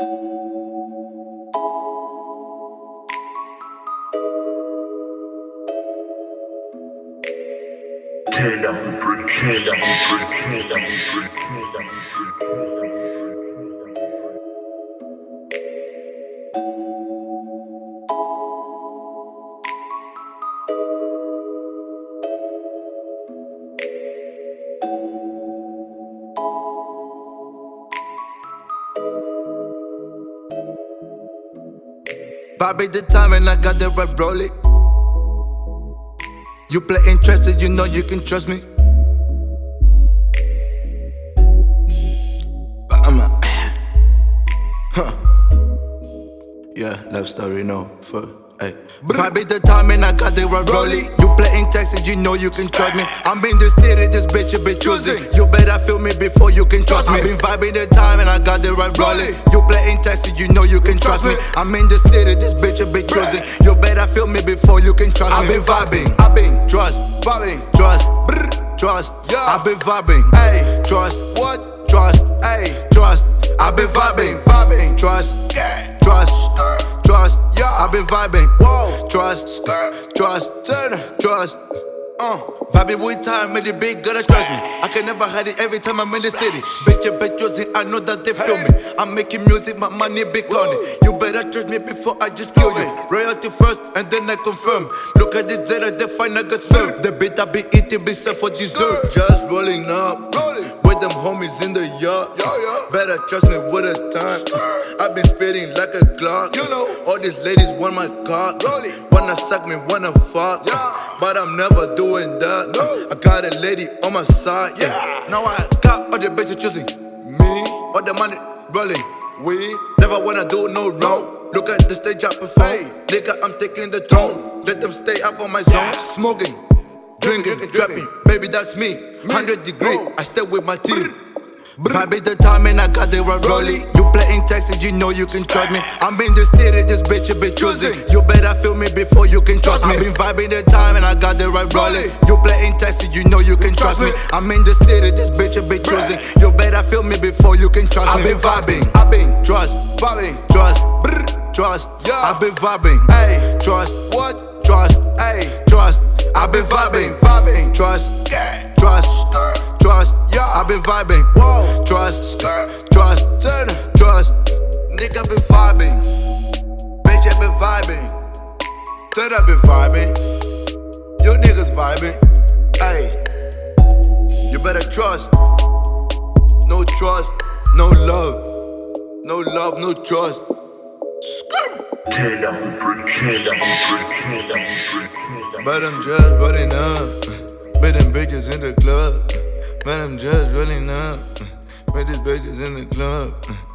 Turn down the bridge, turn down the bridge, turn down the bridge, Vibe the time and I got the right rolling. You play interested, you know you can trust me. But I'm a. Huh. Yeah, love story, no. Fuck. Hey. Vibe the time and I got the right rolling. You playing Texas, you know you can trust me. I'm in the city, this bitch you be choosing. You better feel me before you can trust me. I been vibing the time and I got the right rolling. You playing Texas, you know you can trust me. I'm in the city, this bitch you be choosing. You better feel me before you can trust me. I've been vibing, I've been trust, vibing. trust, trust. Yeah. I've been vibing, Hey, trust, what? trust, Hey, trust. I've been vibing, vibing. trust, trust, trust, trust. Uh, vibing with time, made it big, gotta trust me. I can never hide it every time I'm in the city. Bitch, you bet choosing, I know that they feel me. I'm making music, my money big on it. You better trust me before I just kill you. Royalty first, and then I confirm. Look at this data, they find I got served. The bit I be eating, be set for dessert. Just rolling up, homies in the yard. Yeah, yeah. Better trust me with a time. I've been spitting like a clock. You know. All these ladies want my cock. Wanna suck me, wanna fuck. Yeah. But I'm never doing that. No. I got a lady on my side. Yeah. Now I got all the bitches choosing me. All the money rolling. We. Never wanna do no wrong. Look at the stage I perform. Hey. Nigga, I'm taking the throne. Let them stay out of my zone. Smoking, drinking, Drinking, drinking. Baby, that's me. 100 degree. Oh. I stay with my team. Vibe the time and I got the right rolling. You playing Texas, you know you can trust me. I'm in the city, this bitch you be choosing. You better feel me before you can trust me. I Been vibing the time and I got the right rolling. You playing Texas, you know you can trust me. I'm in the city, this bitch you be choosing. You better feel me before you can trust me. I been vibing, I've been trust, vibing. trust, Brr. trust. Yeah. I've been vibing, Hey, trust, what? trust, Hey, trust. I've been vibing. Trust, Yeah. trust, trust. Yeah. I've been vibing, Whoa. trust, trust, trust. Nigga been vibing, bitch I been vibing, said I been vibing. You niggas vibing, hey. You better trust. No trust, no love, no love, no trust. The But I'm just rolling up with them bitches in the club. But I'm just rolling up with these bitches in the club.